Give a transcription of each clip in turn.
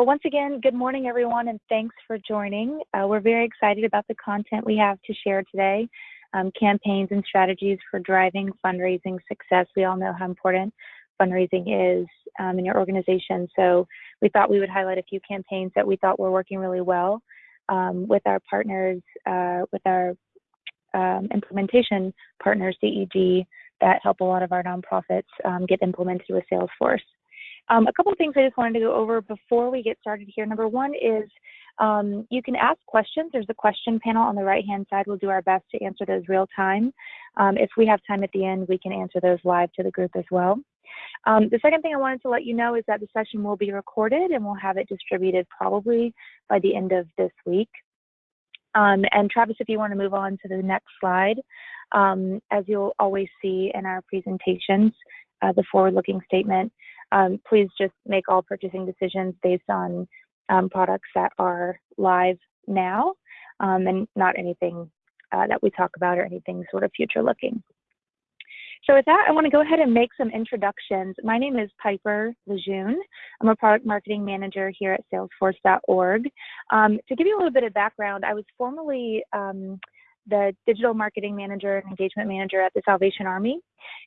Well, once again, good morning, everyone, and thanks for joining. Uh, we're very excited about the content we have to share today um, campaigns and strategies for driving fundraising success. We all know how important fundraising is um, in your organization. So we thought we would highlight a few campaigns that we thought were working really well um, with our partners, uh, with our um, implementation partners, DEG, that help a lot of our nonprofits um, get implemented with Salesforce. Um, a couple of things I just wanted to go over before we get started here. Number one is um, you can ask questions. There's a question panel on the right-hand side. We'll do our best to answer those real time. Um, if we have time at the end, we can answer those live to the group as well. Um, the second thing I wanted to let you know is that the session will be recorded and we'll have it distributed probably by the end of this week. Um, and Travis, if you want to move on to the next slide, um, as you'll always see in our presentations, uh, the forward-looking statement, um, please just make all purchasing decisions based on um, products that are live now um, and not anything uh, that we talk about or anything sort of future looking. So with that, I want to go ahead and make some introductions. My name is Piper Lejeune. I'm a product marketing manager here at salesforce.org. Um, to give you a little bit of background, I was formerly um, the digital marketing manager and engagement manager at the Salvation Army.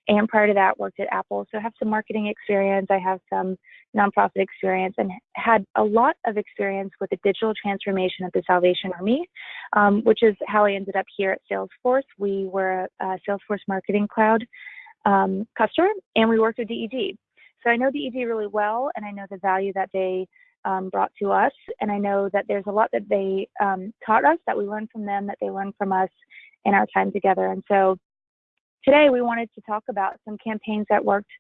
And prior to that, worked at Apple. So I have some marketing experience. I have some nonprofit experience and had a lot of experience with the digital transformation at the Salvation Army, um, which is how I ended up here at Salesforce. We were a, a Salesforce Marketing Cloud um, customer and we worked with DEG. So I know DEG really well and I know the value that they um, brought to us. And I know that there's a lot that they um, taught us, that we learned from them, that they learned from us in our time together. And so today we wanted to talk about some campaigns that worked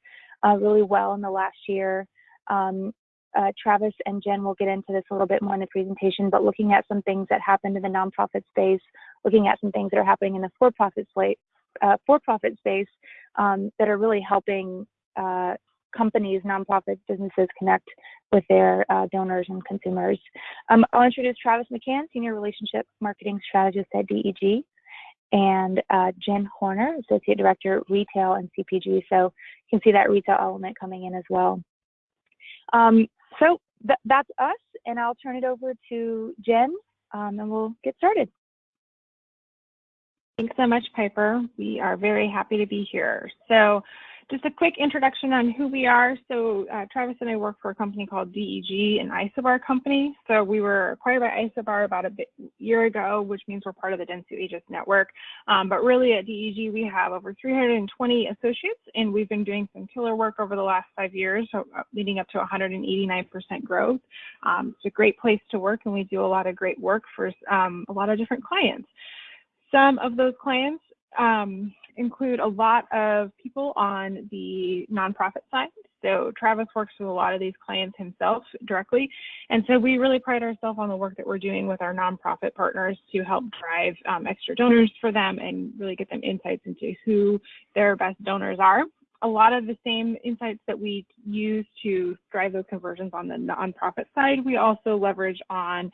uh, really well in the last year. Um, uh, Travis and Jen will get into this a little bit more in the presentation, but looking at some things that happened in the nonprofit space, looking at some things that are happening in the for-profit space, uh, for-profit space um, that are really helping uh, companies, nonprofits, businesses connect with their uh, donors and consumers. Um, I'll introduce Travis McCann, Senior Relationship Marketing Strategist at DEG, and uh, Jen Horner, Associate Director, Retail and CPG. So you can see that retail element coming in as well. Um, so th that's us, and I'll turn it over to Jen, um, and we'll get started. Thanks so much, Piper. We are very happy to be here. So just a quick introduction on who we are. So uh, Travis and I work for a company called DEG, an Isobar company. So we were acquired by Isobar about a bit, year ago, which means we're part of the Dentsu Aegis network. Um, but really at DEG, we have over 320 associates, and we've been doing some killer work over the last five years, so uh, leading up to 189% growth. Um, it's a great place to work, and we do a lot of great work for um, a lot of different clients. Some of those clients um, include a lot of people on the nonprofit side. So Travis works with a lot of these clients himself directly. And so we really pride ourselves on the work that we're doing with our nonprofit partners to help drive um, extra donors for them and really get them insights into who their best donors are. A lot of the same insights that we use to drive those conversions on the nonprofit side, we also leverage on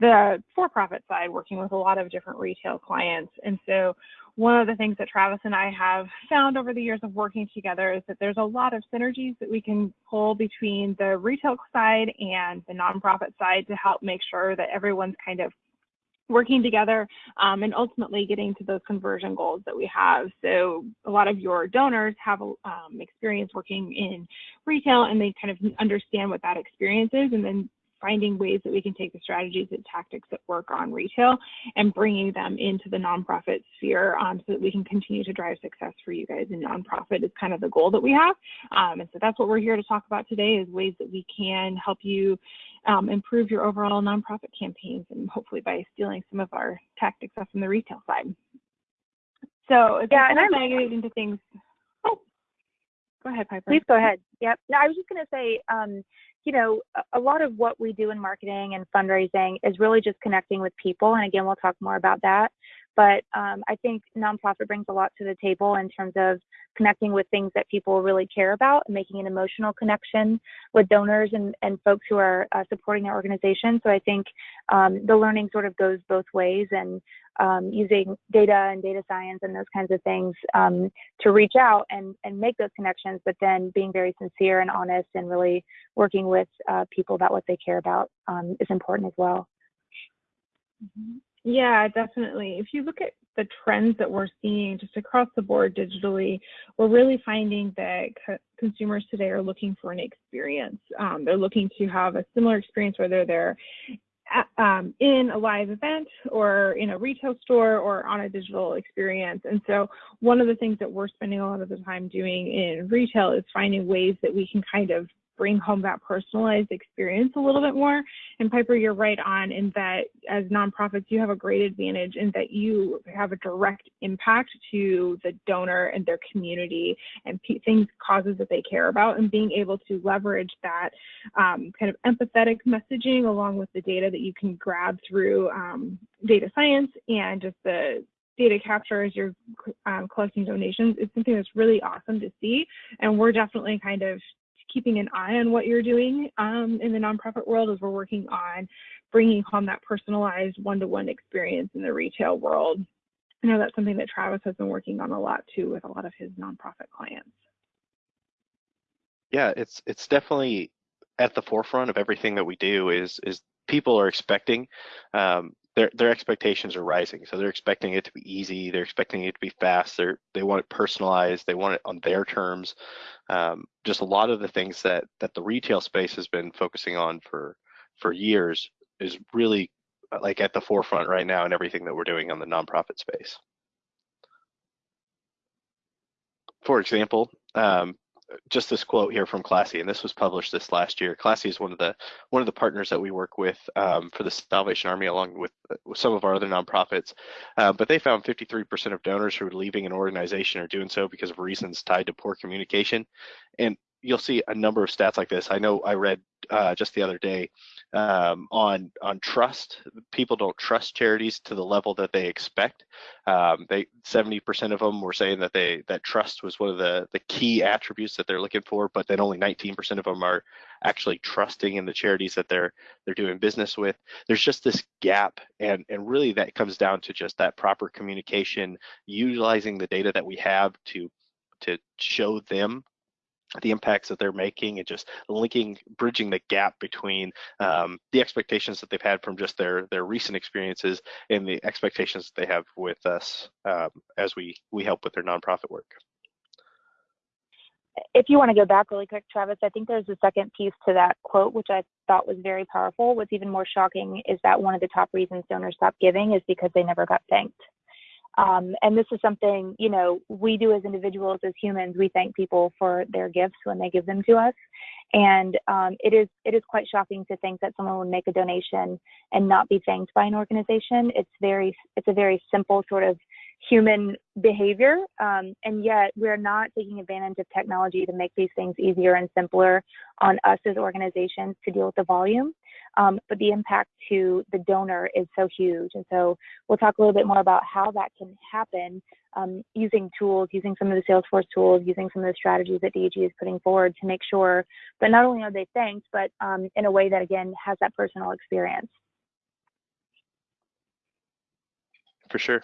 the for-profit side, working with a lot of different retail clients. And so one of the things that Travis and I have found over the years of working together is that there's a lot of synergies that we can pull between the retail side and the nonprofit side to help make sure that everyone's kind of working together um, and ultimately getting to those conversion goals that we have. So a lot of your donors have um, experience working in retail and they kind of understand what that experience is and then finding ways that we can take the strategies and tactics that work on retail and bringing them into the nonprofit sphere um, so that we can continue to drive success for you guys in nonprofit is kind of the goal that we have. Um, and so that's what we're here to talk about today is ways that we can help you um, improve your overall nonprofit campaigns and hopefully by stealing some of our tactics from the retail side. So if yeah, and I'm get into things. Oh, go ahead, Piper. Please go ahead. Yep. No, I was just going to say, um, you know, a lot of what we do in marketing and fundraising is really just connecting with people. And again, we'll talk more about that. But um, I think nonprofit brings a lot to the table in terms of connecting with things that people really care about and making an emotional connection with donors and, and folks who are uh, supporting their organization. So I think um, the learning sort of goes both ways. And um, using data and data science and those kinds of things um, to reach out and, and make those connections, but then being very sincere and honest and really working with uh, people about what they care about um, is important as well. Mm-hmm. Yeah, definitely. If you look at the trends that we're seeing just across the board digitally, we're really finding that co consumers today are looking for an experience. Um, they're looking to have a similar experience whether they're um, in a live event or in a retail store or on a digital experience. And so one of the things that we're spending a lot of the time doing in retail is finding ways that we can kind of bring home that personalized experience a little bit more. And Piper, you're right on in that as nonprofits, you have a great advantage in that you have a direct impact to the donor and their community and things, causes that they care about, and being able to leverage that um, kind of empathetic messaging along with the data that you can grab through um, data science and just the data capture as you're um, collecting donations is something that's really awesome to see. And we're definitely kind of keeping an eye on what you're doing um, in the nonprofit world as we're working on bringing home that personalized one-to-one experience in the retail world. I know that's something that Travis has been working on a lot too with a lot of his nonprofit clients. Yeah, it's it's definitely at the forefront of everything that we do is is people are expecting um, their their expectations are rising. So they're expecting it to be easy. They're expecting it to be fast. They they want it personalized. They want it on their terms. Um, just a lot of the things that that the retail space has been focusing on for for years is really uh, like at the forefront right now in everything that we're doing on the nonprofit space. For example, um, just this quote here from Classy, and this was published this last year. Classy is one of the one of the partners that we work with um, for the Salvation Army, along with, with some of our other nonprofits. Uh, but they found 53% of donors who are leaving an organization are doing so because of reasons tied to poor communication. And you'll see a number of stats like this. I know I read uh, just the other day um, on on trust. People don't trust charities to the level that they expect. Um, they 70% of them were saying that they that trust was one of the the key attributes that they're looking for, but then only 19% of them are actually trusting in the charities that they're they're doing business with. There's just this gap, and and really that comes down to just that proper communication, utilizing the data that we have to to show them the impacts that they're making and just linking bridging the gap between um, the expectations that they've had from just their their recent experiences and the expectations that they have with us um, as we we help with their nonprofit work. If you want to go back really quick travis i think there's a second piece to that quote which i thought was very powerful. What's even more shocking is that one of the top reasons donors stop giving is because they never got thanked um, and this is something, you know, we do as individuals, as humans, we thank people for their gifts when they give them to us. And um, it is it is quite shocking to think that someone would make a donation and not be thanked by an organization. It's very it's a very simple sort of human behavior, um, and yet we're not taking advantage of technology to make these things easier and simpler on us as organizations to deal with the volume. Um, but the impact to the donor is so huge. And so we'll talk a little bit more about how that can happen um, using tools, using some of the Salesforce tools, using some of the strategies that DEG is putting forward to make sure that not only are they thanked, but um, in a way that, again, has that personal experience. For sure.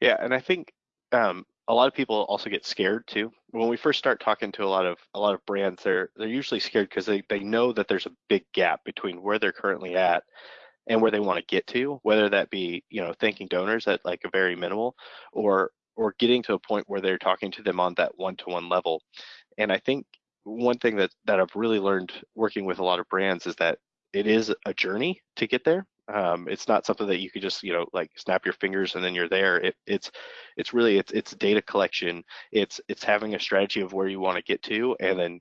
Yeah, and I think um, a lot of people also get scared too. When we first start talking to a lot of a lot of brands, they're they're usually scared because they, they know that there's a big gap between where they're currently at and where they want to get to, whether that be, you know, thanking donors at like a very minimal or or getting to a point where they're talking to them on that one-to-one level. And I think one thing that that I've really learned working with a lot of brands is that it is a journey to get there um, it's not something that you could just you know like snap your fingers and then you're there. It, it's it's really it's it's data collection. It's it's having a strategy of where you want to get to and then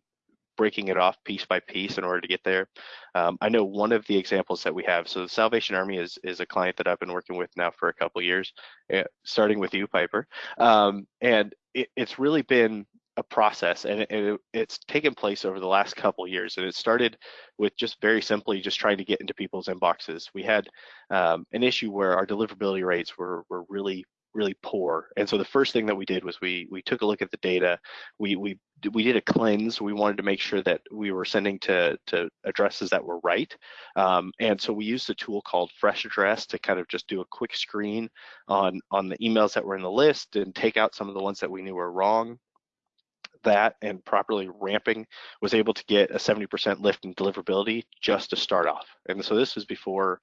breaking it off piece by piece in order to get there. Um, i know one of the examples that we have so the salvation army is is a client that i've been working with now for a couple years uh, starting with you piper. Um, and it, it's really been a process and it, it, it's taken place over the last couple years and it started with just very simply just trying to get into people's inboxes we had um, an issue where our deliverability rates were, were really really poor. And so the first thing that we did was we we took a look at the data. We we we did a cleanse. We wanted to make sure that we were sending to to addresses that were right. Um, and so we used a tool called Fresh Address to kind of just do a quick screen on on the emails that were in the list and take out some of the ones that we knew were wrong that and properly ramping was able to get a 70% lift in deliverability just to start off. And so this was before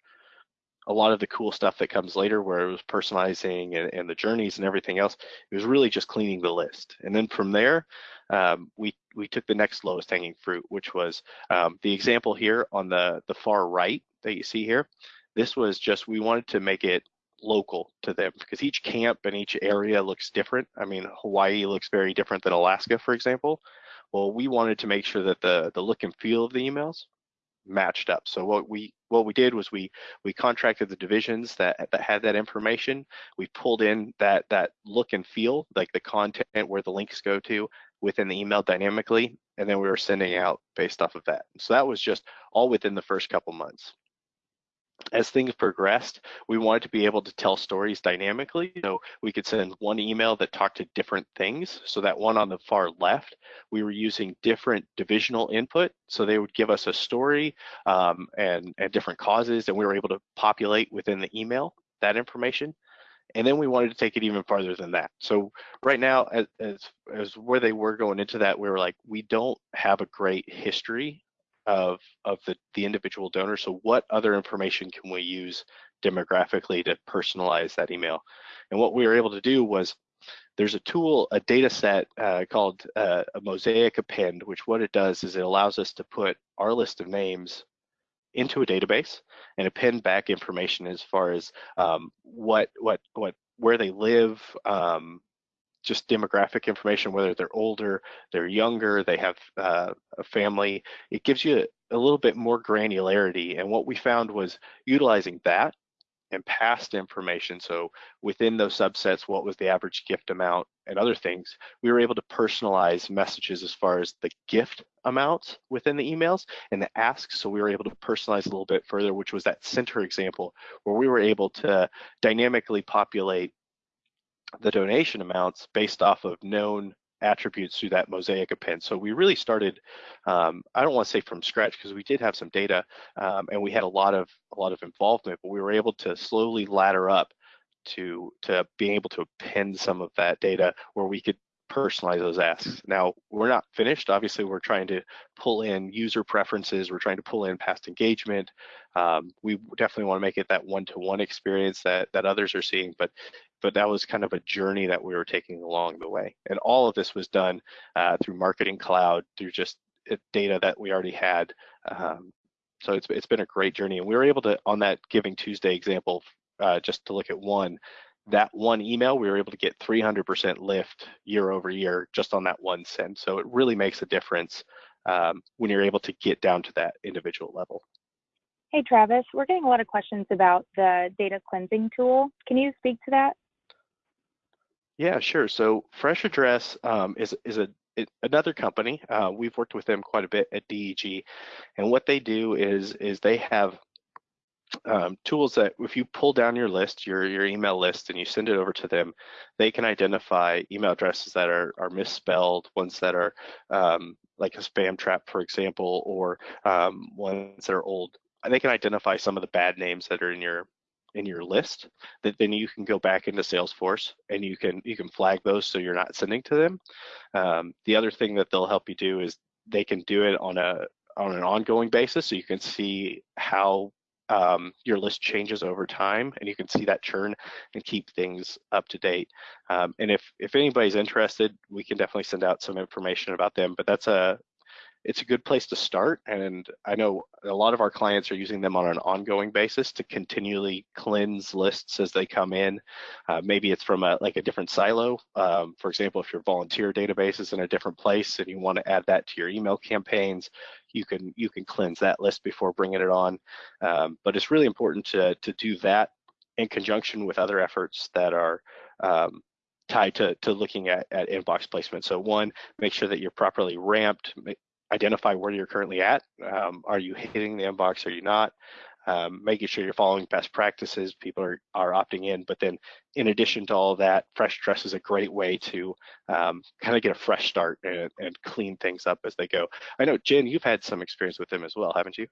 a lot of the cool stuff that comes later where it was personalizing and, and, the journeys and everything else it was really just cleaning the list and then from there um, we we took the next lowest hanging fruit which was um, the example here on the the far right that you see here this was just we wanted to make it local to them because each camp and each area looks different i mean hawaii looks very different than alaska for example well we wanted to make sure that the the look and feel of the emails matched up. So what we what we did was we we contracted the divisions that that had that information. We pulled in that that look and feel, like the content where the links go to within the email dynamically, and then we were sending out based off of that. So that was just all within the first couple months as things progressed, we wanted to be able to tell stories dynamically. So we could send one email that talked to different things. So that one on the far left, we were using different divisional input. So they would give us a story um, and, and different causes, and we were able to populate within the email that information. And then we wanted to take it even farther than that. So right now, as, as, as where they were going into that, we were like, we don't have a great history of of the the individual donor. So what other information can we use demographically to personalize that email? And what we were able to do was there's a tool, a data set uh, called uh, a mosaic append, which what it does is it allows us to put our list of names into a database and append back information as far as um, what what what where they live, um, just demographic information, whether they're older, they're younger, they have uh, a family. It gives you a, little bit more granularity. And what we found was utilizing that and past information. So within those subsets, what was the average gift amount and other things, we were able to personalize messages as far as the gift amounts within the emails and the asks. So we were able to personalize a little bit further, which was that center example where we were able to dynamically populate the donation amounts based off of known attributes through that mosaic append. So we really started, um, I don't want to say from scratch because we did have some data um, and we had a lot of a lot of involvement, but we were able to slowly ladder up to to being able to append some of that data where we could personalize those asks. Now, we're not finished. Obviously, we're trying to pull in user preferences. We're trying to pull in past engagement. Um, we definitely want to make it that one-to-one -one experience that, that others are seeing, but, but that was kind of a journey that we were taking along the way. And all of this was done uh, through Marketing Cloud, through just uh, data that we already had. Um, so it's, it's been a great journey. And we were able to, on that Giving Tuesday example, uh, just to look at one, that one email, we were able to get 300% lift year over year just on that one send. So it really makes a difference um, when you're able to get down to that individual level. Hey, Travis, we're getting a lot of questions about the data cleansing tool. Can you speak to that? Yeah, sure. So Fresh Address um, is, is a it, another company. Uh, we've worked with them quite a bit at DEG, and what they do is is they have um, tools that if you pull down your list, your your email list, and you send it over to them, they can identify email addresses that are are misspelled, ones that are um, like a spam trap, for example, or um, ones that are old. And they can identify some of the bad names that are in your in your list that then you can go back into Salesforce and you can you can flag those so you're not sending to them. Um, the other thing that they'll help you do is they can do it on a on an ongoing basis so you can see how um, your list changes over time and you can see that churn and keep things up to date. Um, and if, if anybody's interested, we can definitely send out some information about them, but that's a, it's a good place to start. And I know a lot of our clients are using them on an ongoing basis to continually cleanse lists as they come in. Uh, maybe it's from a, like a different silo. Um, for example, if your volunteer database is in a different place and you want to add that to your email campaigns, you can you can cleanse that list before bringing it on. Um, but it's really important to to do that in conjunction with other efforts that are um, tied to, to looking at, at inbox placement. So one, make sure that you're properly ramped, identify where you're currently at. Um, are you hitting the inbox? Are you not? um, making sure you're following best practices, people are, are opting in. But then in addition to all that, Fresh Address is a great way to um, kind of get a fresh start and, and clean things up as they go. I know, Jen, you've had some experience with them as well, haven't you?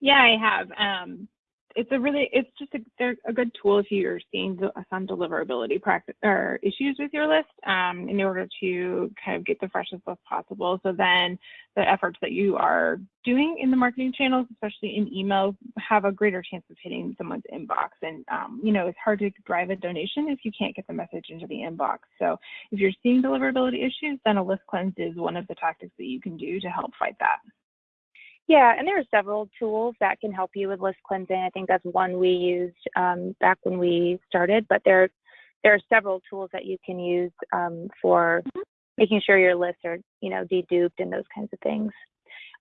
Yeah, I have. Um, it's a really it's just a, they're a good tool if you're seeing some deliverability practice or issues with your list um, in order to kind of get the freshest list possible. So then the efforts that you are doing in the marketing channels, especially in email, have a greater chance of hitting someone's inbox. And um, you know it's hard to drive a donation if you can't get the message into the inbox. So if you're seeing deliverability issues, then a list cleanse is one of the tactics that you can do to help fight that. Yeah, and there are several tools that can help you with list cleansing. I think that's one we used um, back when we started, but there, there are several tools that you can use um, for mm-hmm. making sure your lists are, you know, deduped and those kinds of things.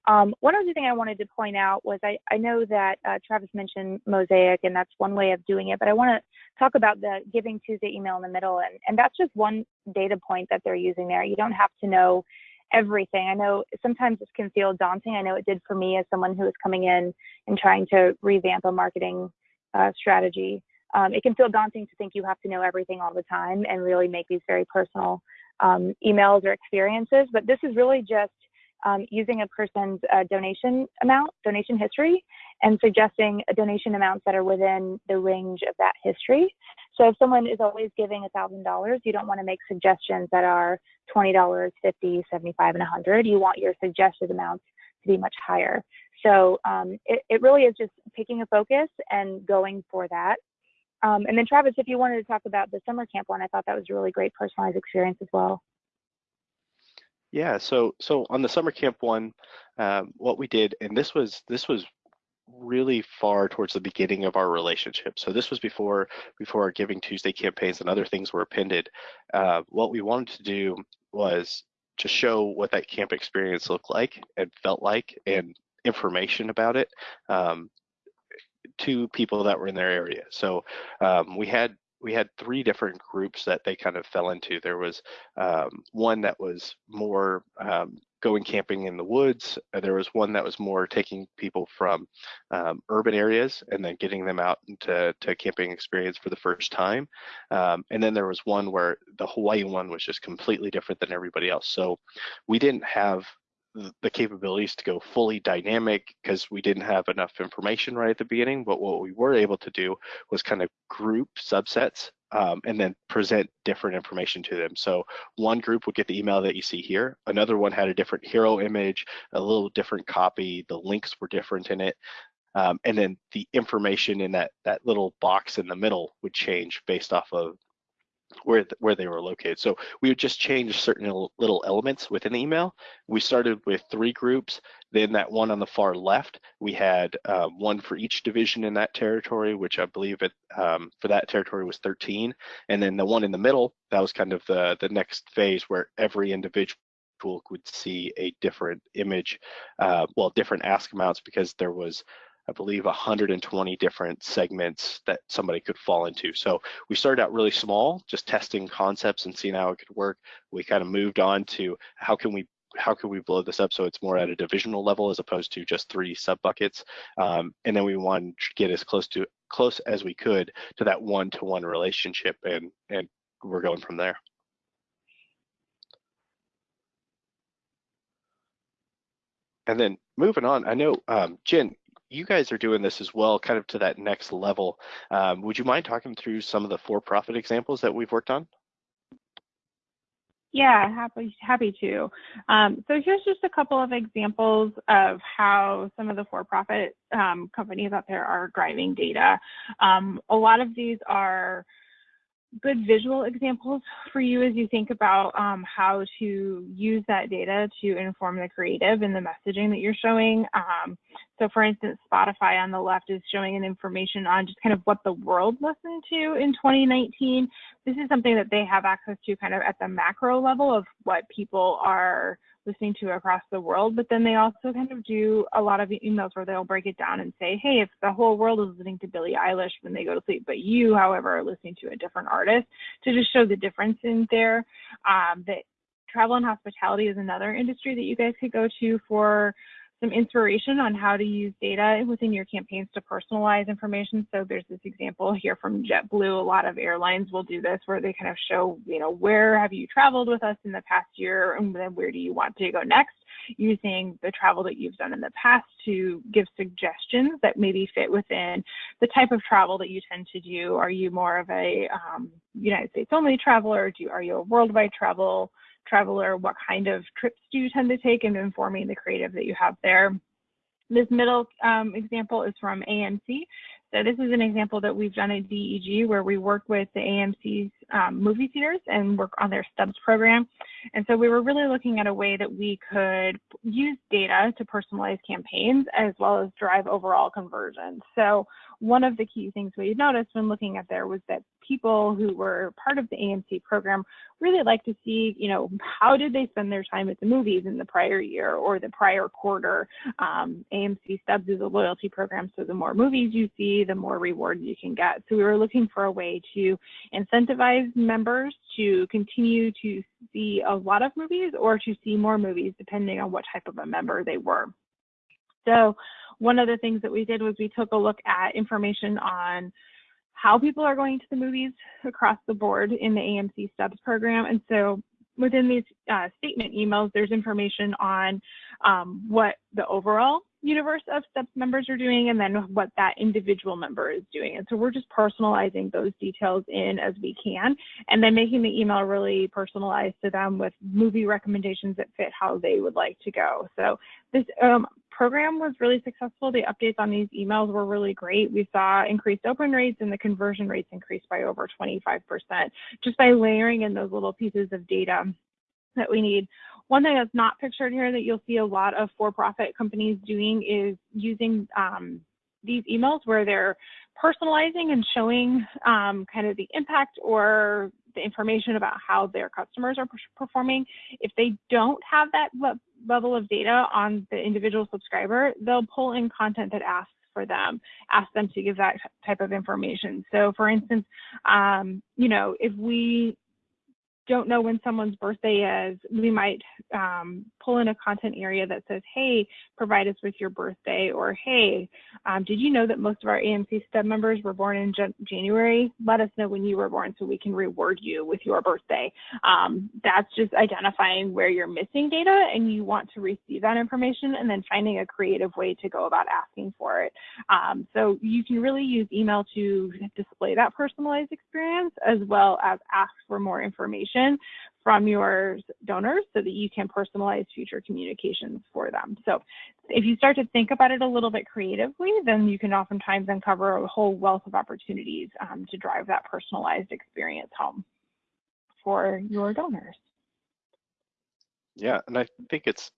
Um, one other thing I wanted to point out was I, I know that uh, Travis mentioned Mosaic, and that's one way of doing it, but I want to talk about the Giving Tuesday email in the middle, and, and that's just one data point that they're using there. You don't have to know everything. I know sometimes this can feel daunting. I know it did for me as someone who is coming in and trying to revamp a marketing uh, strategy. Um, it can feel daunting to think you have to know everything all the time and really make these very personal um, emails or experiences. But this is really just um, using a person's uh, donation amount, donation history, and suggesting donation amounts that are within the range of that history. So if someone is always giving $1,000, you don't want to make suggestions that are $20, 50, 75, and 100. You want your suggested amounts to be much higher. So um, it, it really is just picking a focus and going for that. Um, and then Travis, if you wanted to talk about the summer camp one, I thought that was a really great personalized experience as well. Yeah, so so on the summer camp one, um, what we did, and this was this was really far towards the beginning of our relationship. So this was before before our Giving Tuesday campaigns and other things were appended. Uh, what we wanted to do was to show what that camp experience looked like and felt like, and information about it um, to people that were in their area. So um, we had we had three different groups that they kind of fell into. There was um, one that was more um, going camping in the woods. There was one that was more taking people from um, urban areas and then getting them out into to camping experience for the first time. Um, and then there was one where the Hawaii one was just completely different than everybody else. So we didn't have the capabilities to go fully dynamic because we didn't have enough information right at the beginning. But what we were able to do was kind of group subsets um, and then present different information to them. So one group would get the email that you see here. Another one had a different hero image, a little different copy. The links were different in it. Um, and then the information in that that little box in the middle would change based off of where where they were located. So we would just change certain little elements within the email. We started with three groups. Then that one on the far left, we had uh, one for each division in that territory, which I believe it um, for that territory was 13. And then the one in the middle, that was kind of the the next phase where every individual would see a different image, uh, well, different ask amounts because there was I believe 120 different segments that somebody could fall into. So we started out really small, just testing concepts and seeing how it could work. We kind of moved on to how can we how can we blow this up so it's more at a divisional level as opposed to just three sub buckets um, and then we wanted to get as close to close as we could to that one-to-one -one relationship and and we're going from there and then moving on i know um, jen you guys are doing this as well, kind of to that next level. Um, would you mind talking through some of the for-profit examples that we've worked on? Yeah, happy happy to. Um, so here's just a couple of examples of how some of the for-profit um, companies out there are driving data. Um, a lot of these are good visual examples for you as you think about um, how to use that data to inform the creative and the messaging that you're showing. Um, so for instance, Spotify on the left is showing an information on just kind of what the world listened to in 2019. This is something that they have access to kind of at the macro level of what people are listening to across the world, but then they also kind of do a lot of emails where they'll break it down and say, hey, if the whole world is listening to Billie Eilish when they go to sleep, but you, however, are listening to a different artist, to just show the difference in there. Um, that travel and hospitality is another industry that you guys could go to for some inspiration on how to use data within your campaigns to personalize information. So there's this example here from JetBlue. A lot of airlines will do this where they kind of show, you know, where have you traveled with us in the past year and then where do you want to go next using the travel that you've done in the past to give suggestions that maybe fit within the type of travel that you tend to do. Are you more of a um, United States only traveler? Do you, are you a worldwide travel traveler, what kind of trips do you tend to take, and informing the creative that you have there. This middle um, example is from AMC. So this is an example that we've done at DEG where we work with the AMC's um, movie theaters and work on their stubs program. And so we were really looking at a way that we could use data to personalize campaigns as well as drive overall conversion. So one of the key things we noticed when looking at there was that people who were part of the AMC program really like to see, you know, how did they spend their time at the movies in the prior year or the prior quarter. Um, AMC Stubs is a loyalty program, so the more movies you see, the more rewards you can get. So we were looking for a way to incentivize members to continue to see a lot of movies or to see more movies, depending on what type of a member they were. So one of the things that we did was we took a look at information on how people are going to the movies across the board in the AMC Stubs program. And so within these uh, statement emails, there's information on um, what the overall universe of Stubs members are doing and then what that individual member is doing. And so we're just personalizing those details in as we can and then making the email really personalized to them with movie recommendations that fit how they would like to go. So this um, program was really successful. The updates on these emails were really great. We saw increased open rates and the conversion rates increased by over 25% just by layering in those little pieces of data that we need. One thing that's not pictured here that you'll see a lot of for-profit companies doing is using um, these emails where they're personalizing and showing um, kind of the impact or the information about how their customers are performing. If they don't have that level of data on the individual subscriber, they'll pull in content that asks for them, ask them to give that type of information. So for instance, um, you know, if we don't know when someone's birthday is, we might um, pull in a content area that says, hey, provide us with your birthday, or hey, um, did you know that most of our AMC Stub members were born in January? Let us know when you were born so we can reward you with your birthday. Um, that's just identifying where you're missing data and you want to receive that information and then finding a creative way to go about asking for it. Um, so you can really use email to display that personalized experience as well as ask for more information information from your donors so that you can personalize future communications for them. So if you start to think about it a little bit creatively, then you can oftentimes uncover a whole wealth of opportunities um, to drive that personalized experience home for your donors. Yeah, and I think it's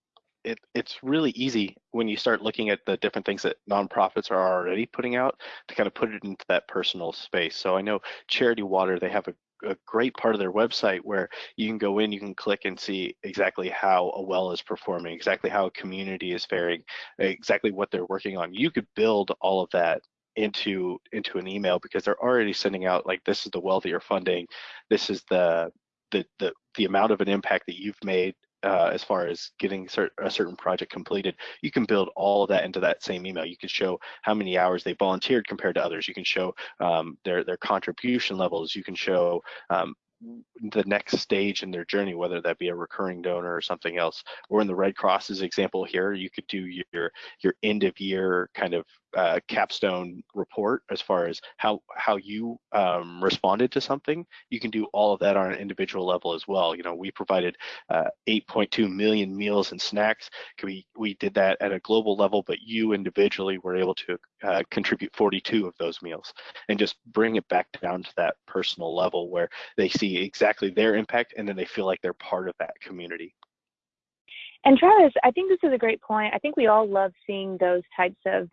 it, it's really easy when you start looking at the different things that nonprofits are already putting out to kind of put it into that personal space. So I know Charity Water, they have a a great part of their website where you can go in, you can click and see exactly how a well is performing, exactly how a community is faring, exactly what they're working on. You could build all of that into into an email because they're already sending out like this is the well that you're funding, this is the the the the amount of an impact that you've made uh, as far as getting cert a certain project completed, you can build all of that into that same email. You can show how many hours they volunteered compared to others. You can show um, their their contribution levels. You can show um, the next stage in their journey, whether that be a recurring donor or something else. Or in the Red Cross's example here, you could do your your end of year kind of uh, capstone report as far as how how you um, responded to something. You can do all of that on an individual level as well. You know, we provided uh, 8.2 million meals and snacks. We we did that at a global level, but you individually were able to uh, contribute 42 of those meals, and just bring it back down to that personal level where they see exactly their impact, and then they feel like they're part of that community. And Travis, I think this is a great point. I think we all love seeing those types of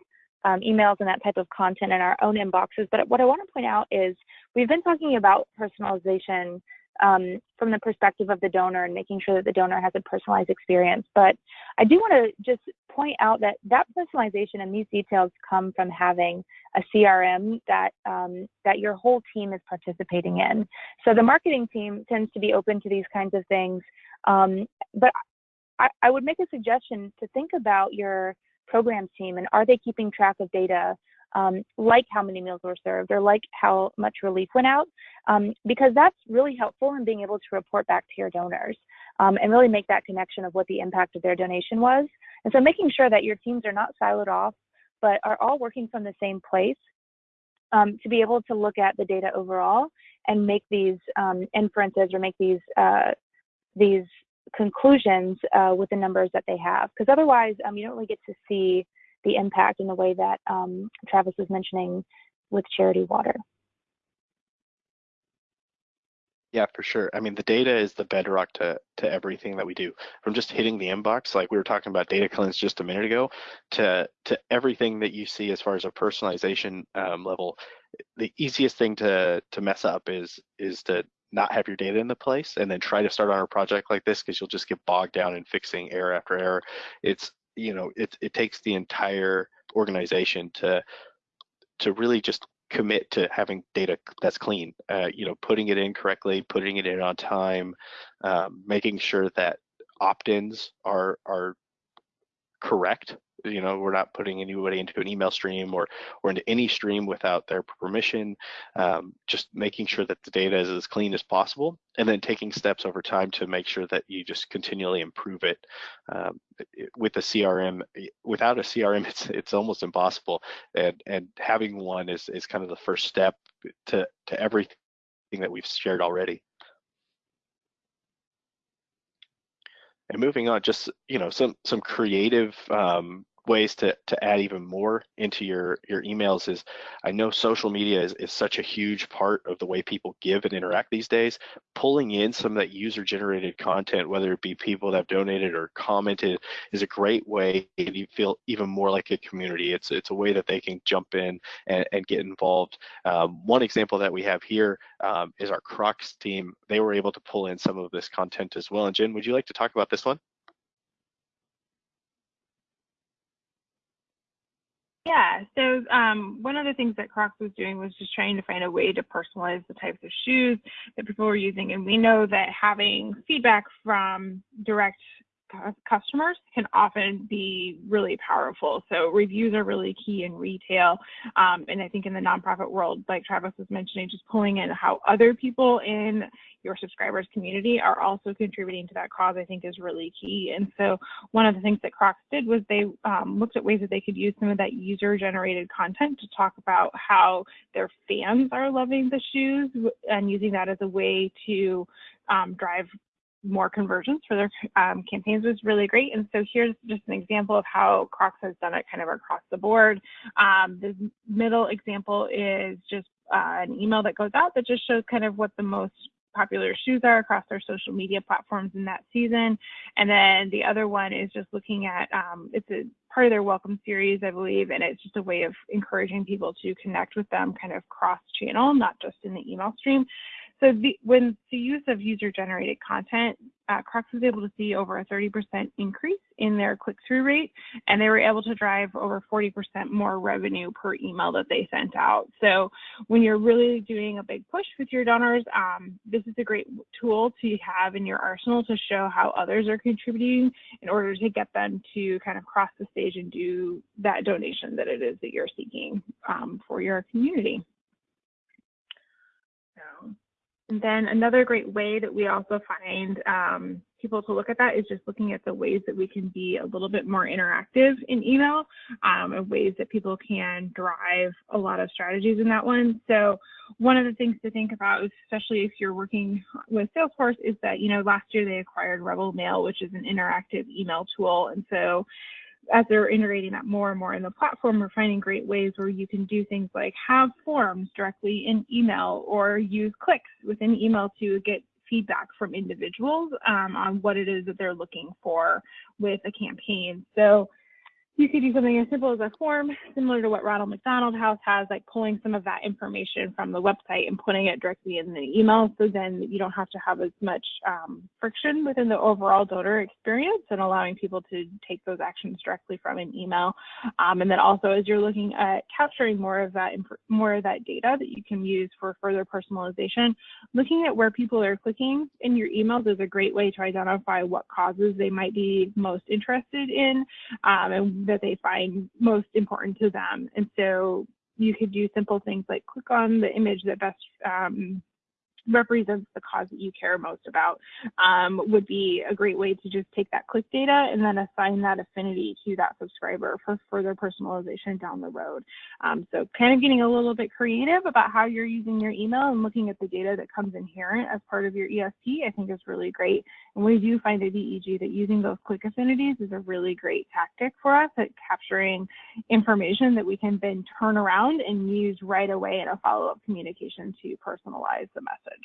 um, emails and that type of content in our own inboxes. But what I want to point out is we've been talking about personalization um, from the perspective of the donor and making sure that the donor has a personalized experience. But I do want to just point out that that personalization and these details come from having a CRM that um, that your whole team is participating in. So the marketing team tends to be open to these kinds of things, um, but I, I would make a suggestion to think about your programs team and are they keeping track of data um, like how many meals were served or like how much relief went out, um, because that's really helpful in being able to report back to your donors um, and really make that connection of what the impact of their donation was. And so making sure that your teams are not siloed off, but are all working from the same place um, to be able to look at the data overall and make these um, inferences or make these uh, these conclusions uh, with the numbers that they have. Because otherwise, um, you don't really get to see the impact in the way that um, Travis was mentioning with Charity Water. Yeah, for sure. I mean, the data is the bedrock to to everything that we do. From just hitting the inbox, like we were talking about data cleanse just a minute ago, to to everything that you see as far as a personalization um, level. The easiest thing to to mess up is is to not have your data in the place and then try to start on a project like this because you'll just get bogged down in fixing error after error. It's you know it it takes the entire organization to to really just commit to having data that's clean uh, you know putting it in correctly putting it in on time um, making sure that opt-ins are are correct you know we're not putting anybody into an email stream or or into any stream without their permission um, just making sure that the data is as clean as possible and then taking steps over time to make sure that you just continually improve it um, with a crm without a crm it's it's almost impossible and and having one is is kind of the first step to to everything that we've shared already. And moving on just you know some some creative um, ways to, to add even more into your, your emails is I know social media is, is such a huge part of the way people give and interact these days. Pulling in some of that user generated content, whether it be people that have donated or commented, is a great way to feel even more like a community. It's, it's a way that they can jump in and, and get involved. Um, one example that we have here um, is our Crocs team. They were able to pull in some of this content as well. And Jen, would you like to talk about this one? Yeah, so um, one of the things that Crocs was doing was just trying to find a way to personalize the types of shoes that people were using. And we know that having feedback from direct customers can often be really powerful. So reviews are really key in retail. Um, and I think in the nonprofit world, like Travis was mentioning, just pulling in how other people in your subscribers community are also contributing to that cause, I think is really key. And so one of the things that Crocs did was they um, looked at ways that they could use some of that user generated content to talk about how their fans are loving the shoes and using that as a way to um, drive more conversions for their um, campaigns was really great. And so here's just an example of how Crocs has done it kind of across the board. Um, the middle example is just uh, an email that goes out that just shows kind of what the most popular shoes are across their social media platforms in that season. And then the other one is just looking at, um, it's a part of their welcome series, I believe, and it's just a way of encouraging people to connect with them kind of cross channel, not just in the email stream. So the, when the use of user-generated content, uh, Crocs was able to see over a 30% increase in their click-through rate, and they were able to drive over 40% more revenue per email that they sent out. So when you're really doing a big push with your donors, um, this is a great tool to have in your arsenal to show how others are contributing in order to get them to kind of cross the stage and do that donation that it is that you're seeking um, for your community. So. And then another great way that we also find um, people to look at that is just looking at the ways that we can be a little bit more interactive in email um, and ways that people can drive a lot of strategies in that one. So one of the things to think about, especially if you're working with Salesforce, is that, you know, last year they acquired Rebel Mail, which is an interactive email tool. And so as they're integrating that more and more in the platform, we're finding great ways where you can do things like have forms directly in email or use clicks within email to get feedback from individuals um, on what it is that they're looking for with a campaign. So you could do something as simple as a form, similar to what Ronald McDonald House has, like pulling some of that information from the website and putting it directly in the email. So then you don't have to have as much um, friction within the overall donor experience and allowing people to take those actions directly from an email. Um, and then also as you're looking at capturing more of that more of that data that you can use for further personalization, looking at where people are clicking in your emails is a great way to identify what causes they might be most interested in um, and that they find most important to them. And so you could do simple things like click on the image that best um, represents the cause that you care most about um, would be a great way to just take that click data and then assign that affinity to that subscriber for further personalization down the road. Um, so kind of getting a little bit creative about how you're using your email and looking at the data that comes inherent as part of your ESP, I think is really great. And we do find at DEG that using those click affinities is a really great tactic for us at capturing information that we can then turn around and use right away in a follow-up communication to personalize the message.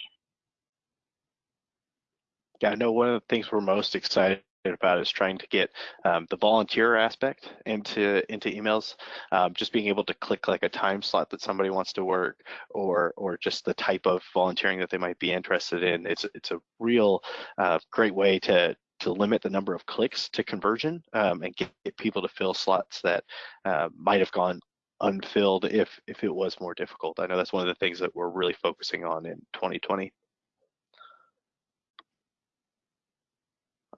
Yeah, I know one of the things we're most excited about is trying to get um, the volunteer aspect into into emails. Um, just being able to click like a time slot that somebody wants to work, or or just the type of volunteering that they might be interested in. It's it's a real uh, great way to to limit the number of clicks to conversion um, and get, get, people to fill slots that uh, might have gone unfilled if if it was more difficult. I know that's one of the things that we're really focusing on in 2020.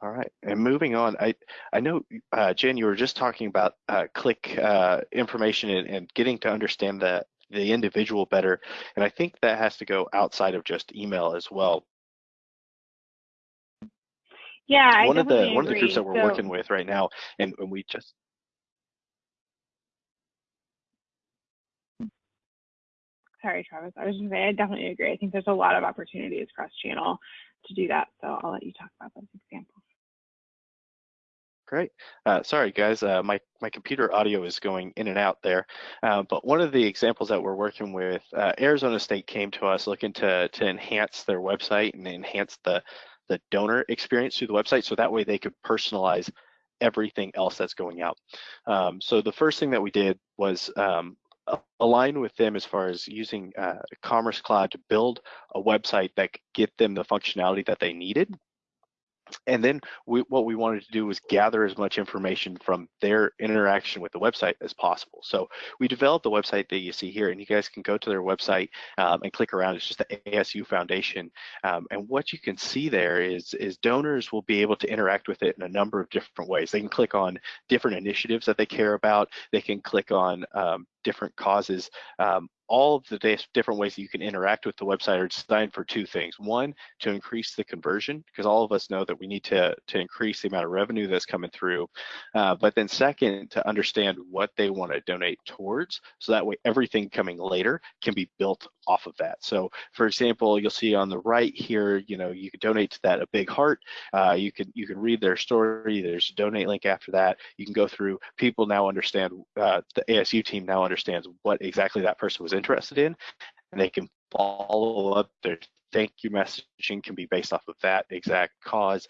All right, and moving on, I I know uh, Jen, you were just talking about uh, click uh, information and, and, getting to understand the the individual better, and I think that has to go outside of just email as well. Yeah, one I of the agree. one of the groups that we're so, working with right now, and, and we just sorry, Travis. I was just saying, I definitely agree. I think there's a lot of opportunities cross channel to do that. So I'll let you talk about those examples. Great. Uh, sorry, guys. Uh, my my computer audio is going in and out there. Uh, but one of the examples that we're working with, uh, Arizona State came to us looking to to enhance their website and enhance the the donor experience through the website, so that way they could personalize everything else that's going out. Um, so the first thing that we did was um, align with them as far as using uh, Commerce Cloud to build a website that could get them the functionality that they needed and then we, what we wanted to do was gather as much information from their interaction with the website as possible. So we developed the website that you see here, and you guys can go to their website um, and click around. It's just the ASU Foundation, um, and what you can see there is is donors will be able to interact with it in a number of different ways. They can click on different initiatives that they care about. They can click on um, different causes. Um, all of the different ways that you can interact with the website are designed for two things. One, to increase the conversion, because all of us know that we need to, to increase the amount of revenue that's coming through. Uh, but then second, to understand what they want to donate towards, so that way everything coming later can be built off of that. So for example, you'll see on the right here, you know, you could donate to that a big heart. Uh, you can you can read their story. There's a donate link after that. You can go through. People now understand. Uh, the ASU team now understands what exactly that person was interested in, and they can follow up their thank you messaging can be based off of that exact cause.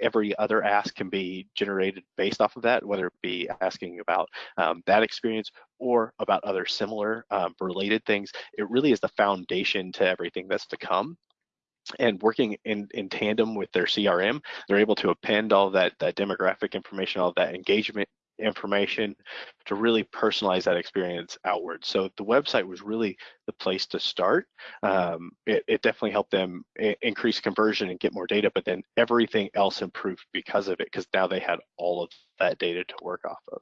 Every other ask can be generated based off of that, whether it be asking about um, that experience or about other similar um, related things. It really is the foundation to everything that's to come and working in, in tandem with their CRM, they're able to append all that, that demographic information, all that engagement information to really personalize that experience outward. So the website was really the place to start. Um, it, it, definitely helped them increase conversion and get more data, but then everything else improved because of it, because now they had all of that data to work off of.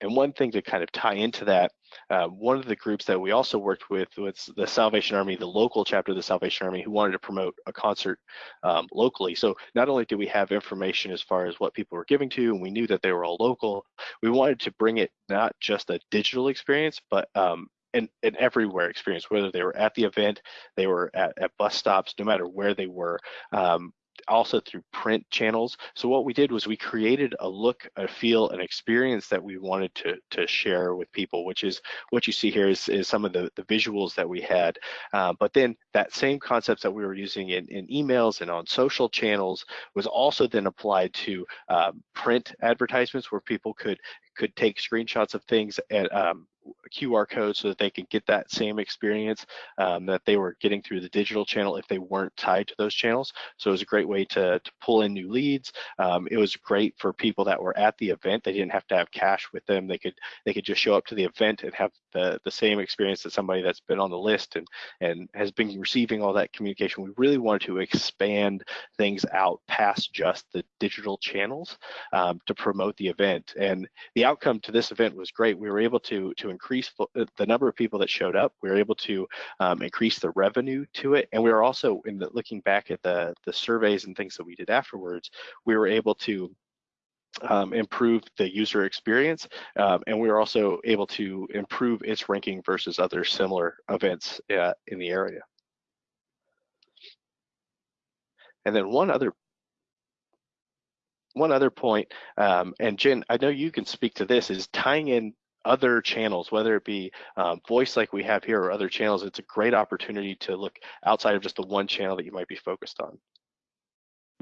And one thing to kind of tie into that, uh, one of the groups that we also worked with was the Salvation Army, the local chapter of the Salvation Army, who wanted to promote a concert um, locally. So not only do we have information as far as what people were giving to, and we knew that they were all local, we wanted to bring it not just a digital experience, but um, an, an everywhere experience, whether they were at the event, they were at, at bus stops, no matter where they were. Um, also through print channels. So what we did was we created a look, a feel, an experience that we wanted to, to share with people, which is what you see here is, is some of the, the visuals that we had. Uh, but then that same concepts that we were using in, in emails and on social channels was also then applied to um, print advertisements where people could could take screenshots of things and um, QR code so that they could get that same experience um, that they were getting through the digital channel if they weren't tied to those channels. So it was a great way to, to pull in new leads. Um, it was great for people that were at the event. They didn't have to have cash with them. They could they could just show up to the event and have the, the same experience as somebody that's been on the list and, and has been receiving all that communication. We really wanted to expand things out past just the digital channels um, to promote the event. And the outcome to this event was great. We were able to, to increase uh, the number of people that showed up. We were able to um, increase the revenue to it. And we were also, in the, looking back at the, the surveys and things that we did afterwards, we were able to um, improve the user experience, um, and we were also able to improve its ranking versus other similar events uh, in the area. And then one other one other point, um, and Jen, I know you can speak to this, is tying in other channels, whether it be um, voice like we have here or other channels, it's a great opportunity to look outside of just the one channel that you might be focused on.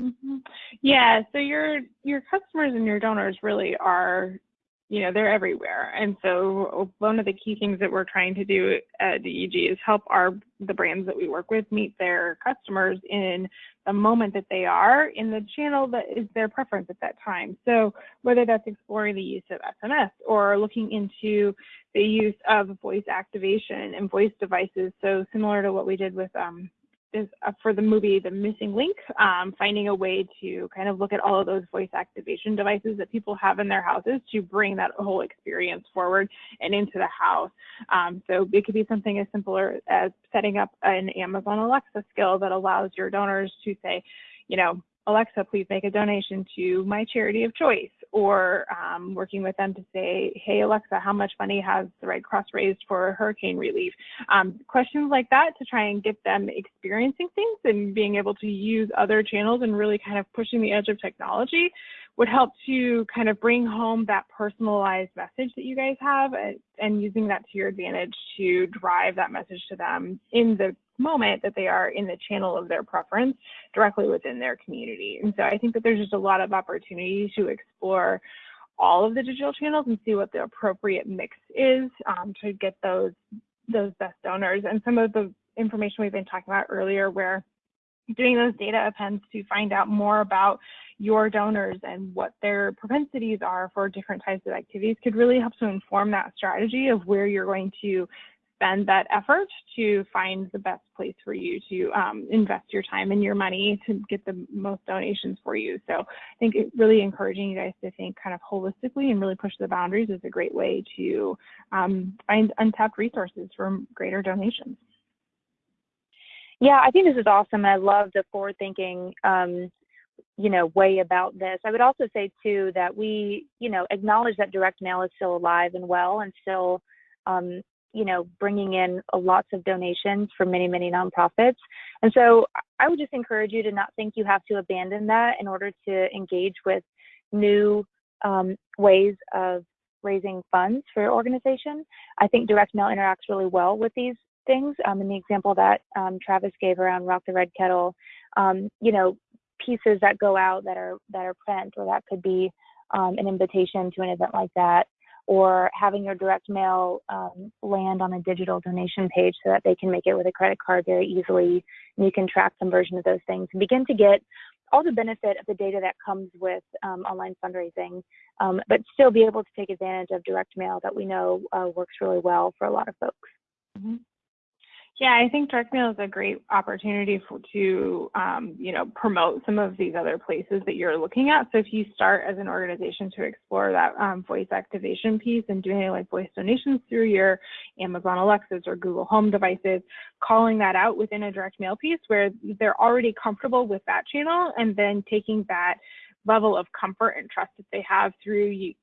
Mm-hmm. Yeah, so your your customers and your donors really are you know they're everywhere. And so one of the key things that we're trying to do at deg is help our the brands that we work with meet their customers in the moment that they are in the channel that is their preference at that time. So whether that's exploring the use of sms or looking into the use of voice activation and voice devices so similar to what we did with um, is uh, for the movie The Missing Link, um, finding a way to kind of look at all of those voice activation devices that people have in their houses to bring that whole experience forward and into the house. Um, so it could be something as simple as setting up an Amazon Alexa skill that allows your donors to say, you know, Alexa, please make a donation to my charity of choice, or um, working with them to say, hey, Alexa, how much money has the Red Cross raised for hurricane relief? Um, questions like that to try and get them experiencing things and being able to use other channels and really kind of pushing the edge of technology would help to kind of bring home that personalized message that you guys have and, and using that to your advantage to drive that message to them in the moment that they are in the channel of their preference directly within their community. And so I think that there's just a lot of opportunity to explore all of the digital channels and see what the appropriate mix is um, to get those those best donors. And some of the information we've been talking about earlier where doing those data appends to find out more about your donors and what their propensities are for different types of activities could really help to inform that strategy of where you're going to spend that effort to find the best place for you to um, invest your time and your money to get the most donations for you. So I think it really encouraging you guys to think kind of holistically and really push the boundaries is a great way to um, find untapped resources for greater donations. Yeah, I think this is awesome. And I love the forward thinking um, you know way about this i would also say too that we you know acknowledge that direct mail is still alive and well and still um, you know, bringing in lots of donations from many, many nonprofits. And so I would just encourage you to not think you have to abandon that in order to engage with new um, ways of raising funds for your organization. I think direct mail interacts really well with these things. Um, in the example that um, Travis gave around Rock the Red Kettle, um, you know, pieces that go out that are that are print, or that could be um, an invitation to an event like that or having your direct mail um, land on a digital donation page so that they can make it with a credit card very easily. And you can track conversion of those things and begin to get all the benefit of the data that comes with um, online fundraising, um, but still be able to take advantage of direct mail that we know uh, works really well for a lot of folks. Mm-hmm. Yeah, I think direct mail is a great opportunity for, to, um, you know, promote some of these other places that you're looking at. So if you start as an organization to explore that um, voice activation piece and doing like voice donations through your Amazon Alexas or Google Home devices, calling that out within a direct mail piece where they're already comfortable with that channel and then taking that level of comfort and trust that they have through you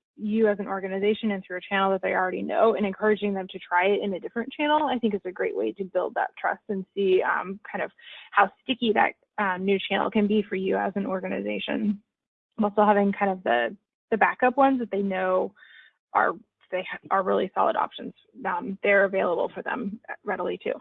as an organization and through a channel that they already know and encouraging them to try it in a different channel, I think is a great way to build that trust and see um, kind of how sticky that um, new channel can be for you as an organization. Also having kind of the, the backup ones that they know are they are really solid options. Um, they're available for them readily too.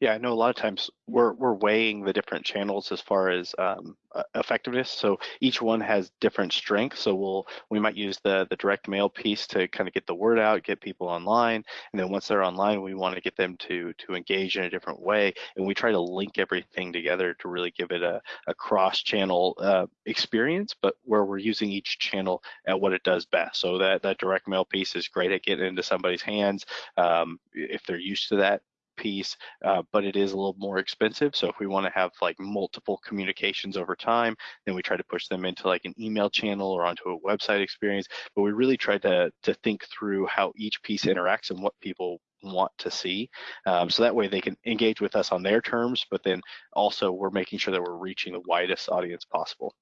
Yeah, I know a lot of times we're we're weighing the different channels as far as um, effectiveness. So each one has different strengths. So we'll we might use the the direct mail piece to kind of get the word out, get people online, and then once they're online, we want to get them to to engage in a different way. And we try to link everything together to really give it a, a cross-channel uh, experience, but where we're using each channel at what it does best. So that that direct mail piece is great at getting into somebody's hands um, if they're used to that piece, uh, but it is a little more expensive. So if we want to have like multiple communications over time, then we try to push them into like an email channel or onto a website experience. But we really try to to think through how each piece interacts and what people want to see. Um, so that way they can engage with us on their terms, but then also we're making sure that we're reaching the widest audience possible.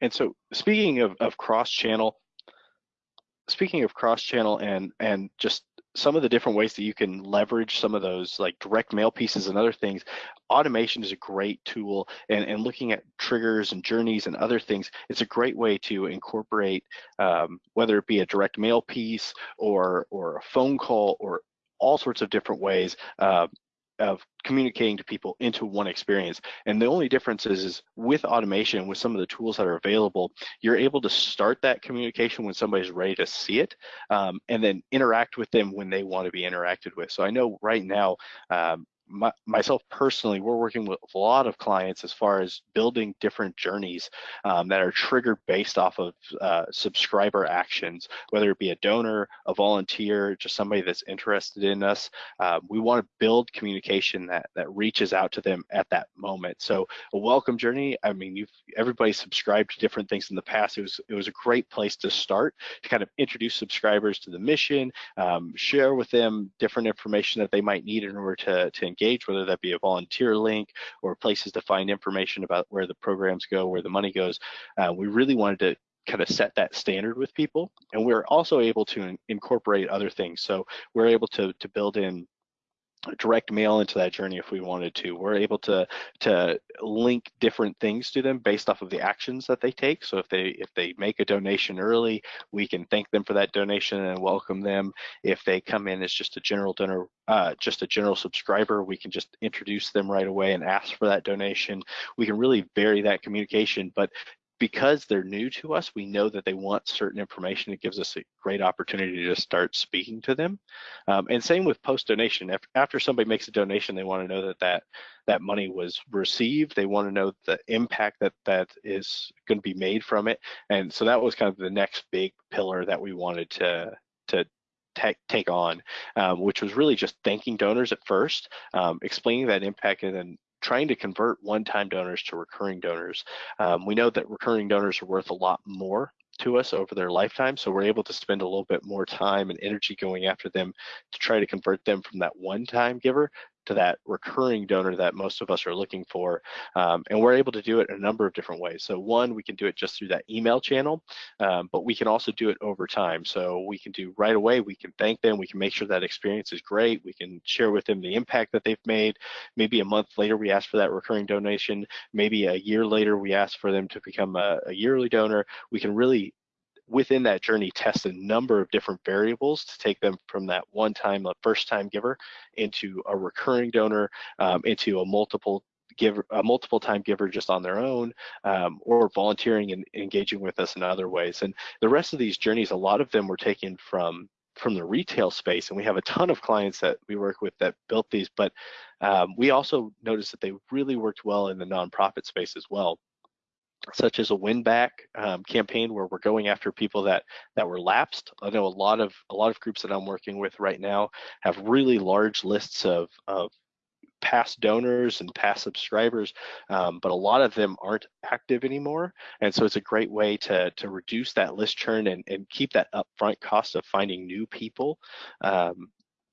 And so speaking of, of cross-channel, speaking of cross-channel and and just some of the different ways that you can leverage some of those like direct mail pieces and other things automation is a great tool. And, and looking at triggers and journeys and other things it's a great way to incorporate um, whether it be a direct mail piece or or a phone call or all sorts of different ways uh, of communicating to people into one experience. And the only difference is, is with automation, with some of the tools that are available, you're able to start that communication when somebody's ready to see it um, and then interact with them when they want to be interacted with. So I know right now, um, my, myself personally, we're working with a lot of clients as far as building different journeys um, that are triggered based off of uh, subscriber actions, whether it be a donor, a volunteer, just somebody that's interested in us. Uh, we want to build communication that that reaches out to them at that moment. So a welcome journey. I mean, you've everybody subscribed to different things in the past. It was it was a great place to start to kind of introduce subscribers to the mission, um, share with them different information that they might need in order to to engage, whether that be a volunteer link or places to find information about where the programs go, where the money goes. Uh, we really wanted to kind of set that standard with people. And we're also able to in incorporate other things. So we're able to, to build in direct mail into that journey if we wanted to. We're able to to link different things to them based off of the actions that they take. So if they if they make a donation early, we can thank them for that donation and welcome them. If they come in as just a general donor, uh, just a general subscriber, we can just introduce them right away and ask for that donation. We can really vary that communication, but because they're new to us, we know that they want certain information. It gives us a great opportunity to start speaking to them. Um, and same with post donation. If, after somebody makes a donation, they want to know that, that that money was received. They want to know the impact that that is going to be made from it. And so that was kind of the next big pillar that we wanted to to take, take on, um, which was really just thanking donors at first, um, explaining that impact, and then trying to convert one-time donors to recurring donors. Um, we know that recurring donors are worth a lot more to us over their lifetime. So we're able to spend a little bit more time and energy going after them to try to convert them from that one-time giver to that recurring donor that most of us are looking for. Um, and we're able to do it in a number of different ways. So one, we can do it just through that email channel, um, but we can also do it over time. So we can do right away, we can thank them, we can make sure that experience is great, we can share with them the impact that they've made. Maybe a month later, we ask for that recurring donation. Maybe a year later, we ask for them to become a, a yearly donor. We can really within that journey test a number of different variables to take them from that one time a first time giver into a recurring donor um, into a multiple giver a multiple time giver just on their own um, or volunteering and engaging with us in other ways. And the rest of these journeys a lot of them were taken from from the retail space and we have a ton of clients that we work with that built these but um, we also noticed that they really worked well in the nonprofit space as well such as a win back um, campaign where we're going after people that that were lapsed. I know a lot of a lot of groups that I'm working with right now have really large lists of of past donors and past subscribers, um, but a lot of them aren't active anymore. And so it's a great way to to reduce that list churn and, and keep that upfront cost of finding new people um,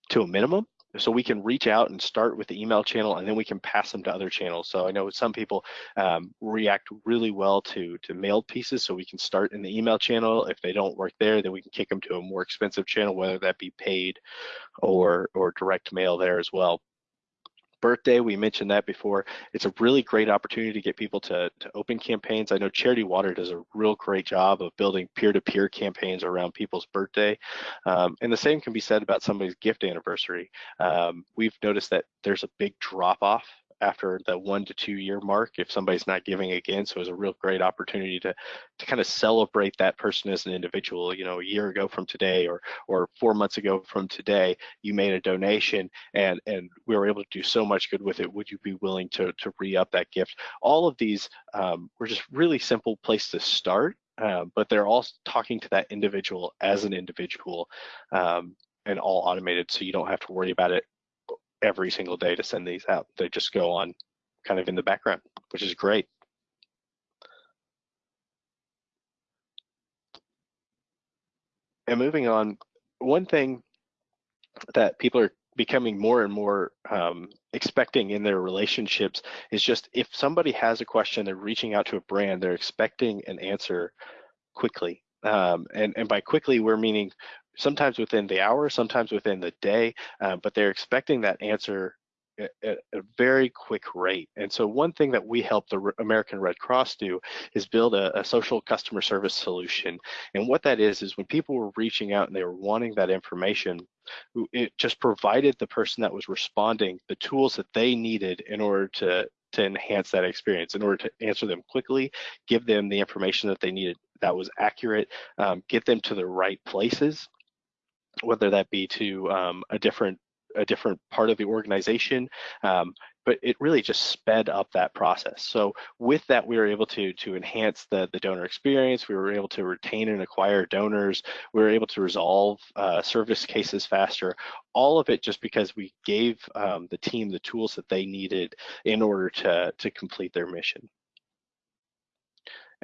to a minimum so we can reach out and start with the email channel and then we can pass them to other channels. So I know some people um, react really well to, to mailed pieces, so we can start in the email channel. If they don't work there, then we can kick them to a more expensive channel, whether that be paid or, or direct mail there as well birthday, we mentioned that before. It's a really great opportunity to get people to, to open campaigns. I know Charity Water does a real great job of building peer-to-peer -peer campaigns around people's birthday. Um, and the same can be said about somebody's gift anniversary. Um, we've noticed that there's a big drop off after the one to two year mark if somebody's not giving again. So it's a real great opportunity to to kind of celebrate that person as an individual. You know, a year ago from today or or four months ago from today, you made a donation and and we were able to do so much good with it. Would you be willing to to re-up that gift? All of these um, were just really simple place to start. Uh, but they're all talking to that individual as an individual um, and all automated so you don't have to worry about it every single day to send these out. They just go on kind of in the background, which is great. And moving on, one thing that people are becoming more and more um, expecting in their relationships is just if somebody has a question, they're reaching out to a brand, they're expecting an answer quickly. Um, and, and by quickly, we're meaning sometimes within the hour, sometimes within the day, uh, but they're expecting that answer at a very quick rate. And so one thing that we help the American Red Cross do is build a, a, social customer service solution. And what that is, is when people were reaching out and they were wanting that information, it just provided the person that was responding the tools that they needed in order to, to enhance that experience, in order to answer them quickly, give them the information that they needed that was accurate, um, get them to the right places whether that be to um, a different a different part of the organization, um, but it really just sped up that process. So with that, we were able to to enhance the the donor experience. We were able to retain and acquire donors. We were able to resolve uh, service cases faster. All of it just because we gave um, the team the tools that they needed in order to to complete their mission.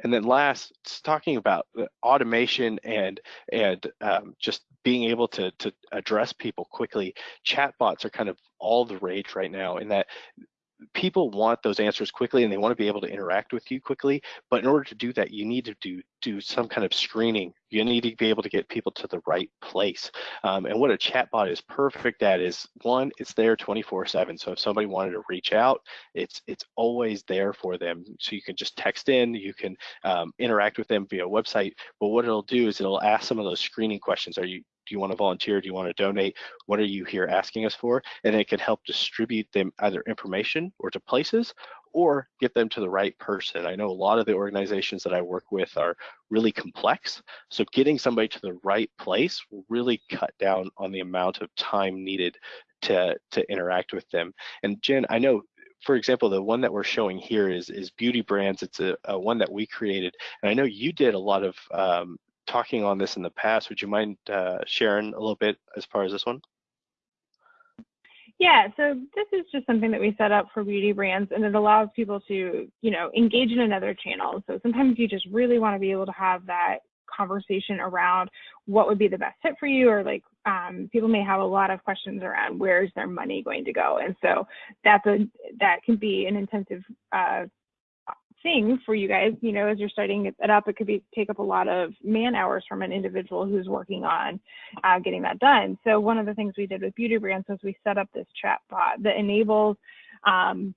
And then last, talking about automation and and um, just being able to to address people quickly. Chatbots are kind of all the rage right now in that people want those answers quickly and they want to be able to interact with you quickly but in order to do that you need to do do some kind of screening. You need to be able to get people to the right place. Um, and what a chatbot is perfect at is one it's there 24 7 so if somebody wanted to reach out it's it's always there for them. So you can just text in you can um, interact with them via website but what it'll do is it'll ask some of those screening questions. Are you do you want to volunteer? Do you want to donate? What are you here asking us for? And it can help distribute them either information or to places or get them to the right person. I know a lot of the organizations that I work with are really complex. So getting somebody to the right place will really cut down on the amount of time needed to, to interact with them. And Jen, I know for example, the one that we're showing here is is beauty brands. It's a, a, one that we created, and I know you did a lot of um, talking on this in the past. Would you mind uh, sharing a little bit as far as this one? Yeah, so this is just something that we set up for beauty brands and it allows people to, you know, engage in another channel. So sometimes you just really want to be able to have that conversation around what would be the best fit for you or like um, people may have a lot of questions around where's their money going to go and so that's a that can be an intensive uh, thing for you guys, you know, as you're starting it up, it could be take up a lot of man hours from an individual who's working on uh, getting that done. So one of the things we did with Beauty Brands was we set up this chat bot that enables um,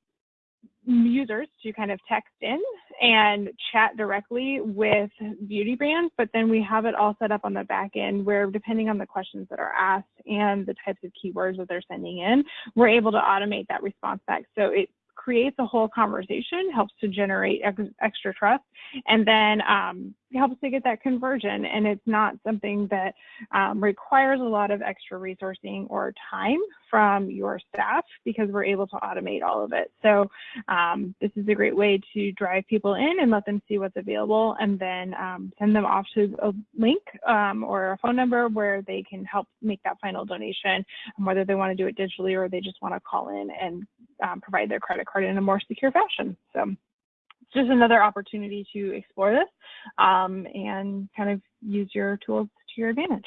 users to kind of text in and chat directly with beauty brands, but then we have it all set up on the back end where depending on the questions that are asked and the types of keywords that they're sending in, we're able to automate that response back. So it creates a whole conversation, helps to generate ex extra trust, and then um, helps to get that conversion. And it's not something that um, requires a lot of extra resourcing or time from your staff because we're able to automate all of it. So um, this is a great way to drive people in and let them see what's available and then um, send them off to a link um, or a phone number where they can help make that final donation, whether they want to do it digitally or they just want to call in and um, provide their credit card in a more secure fashion. So it's just another opportunity to explore this um, and kind of use your tools to your advantage.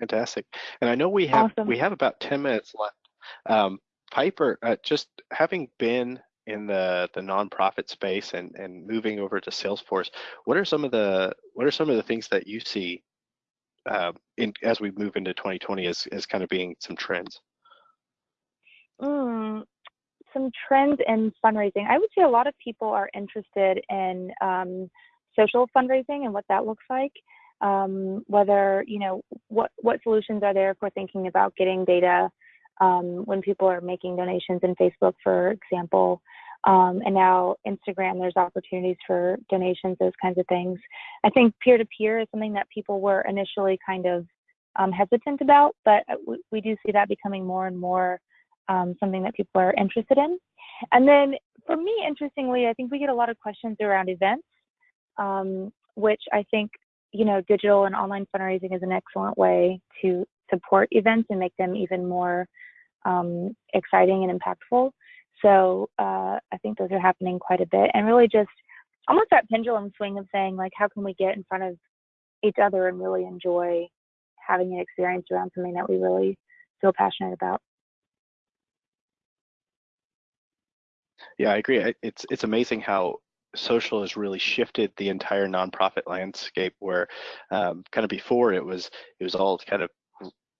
Fantastic. And I know we have Awesome. we have about 10 minutes left. Um, Piper, uh, just having been in the the nonprofit space and and moving over to Salesforce, what are some of the what are some of the things that you see uh, in as we move into 2020 as as kind of being some trends? Mm, some trends in fundraising. I would say a lot of people are interested in um, social fundraising and what that looks like. Um, whether you know what what solutions are there for thinking about getting data um, when people are making donations in Facebook, for example, um, and now Instagram. There's opportunities for donations, those kinds of things. I think peer to peer is something that people were initially kind of um, hesitant about, but we, we do see that becoming more and more um, something that people are interested in. And then for me, interestingly, I think we get a lot of questions around events, um, which I think, you know, digital and online fundraising is an excellent way to support events and make them even more um, exciting and impactful. So uh, I think those are happening quite a bit and really just almost that pendulum swing of saying like, how can we get in front of each other and really enjoy having an experience around something that we really feel passionate about. Yeah, I agree. It's it's amazing how social has really shifted the entire nonprofit landscape. Where um, kind of before it was it was all kind of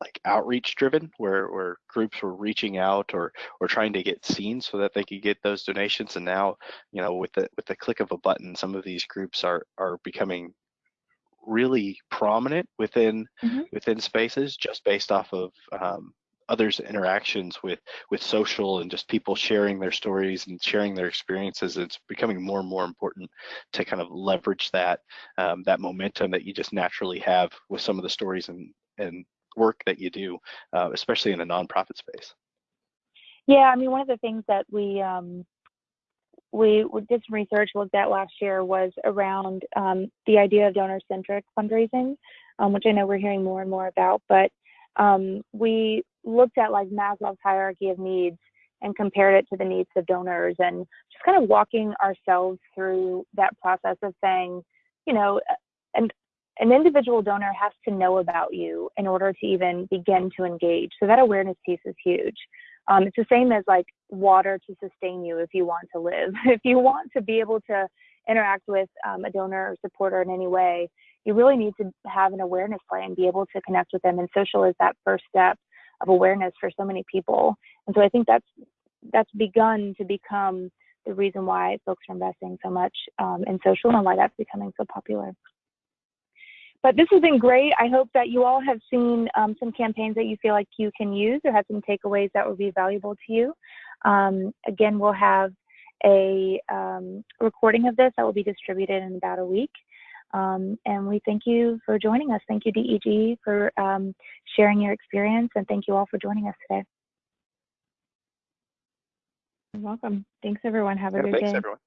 like outreach driven, where where groups were reaching out or or trying to get seen so that they could get those donations. And now, you know, with the with the click of a button, some of these groups are are becoming really prominent within mm-hmm. within spaces just based off of um, others' interactions with with social and just people sharing their stories and sharing their experiences. It's becoming more and more important to kind of leverage that um, that momentum that you just naturally have with some of the stories and and work that you do, uh, especially in a nonprofit space. Yeah, I mean, one of the things that we um, we did some research looked at last year was around um, the idea of donor-centric fundraising, um, which I know we're hearing more and more about. But um, we looked at like Maslow's hierarchy of needs and compared it to the needs of donors and just kind of walking ourselves through that process of saying, you know, an, an individual donor has to know about you in order to even begin to engage. So that awareness piece is huge. Um, it's the same as like water to sustain you if you want to live. if you want to be able to interact with um, a donor or supporter in any way, you really need to have an awareness plan, and be able to connect with them. And social is that first step of awareness for so many people. And so I think that's that's begun to become the reason why folks are investing so much um, in social and why that's becoming so popular. But this has been great. I hope that you all have seen um, some campaigns that you feel like you can use or have some takeaways that will be valuable to you. Um, again, we'll have a um, recording of this that will be distributed in about a week. Um, and we thank you for joining us. Thank you, DEG, for um, sharing your experience, and thank you all for joining us today. You're welcome. Thanks, everyone. Have a yeah, good thanks, day. Everyone.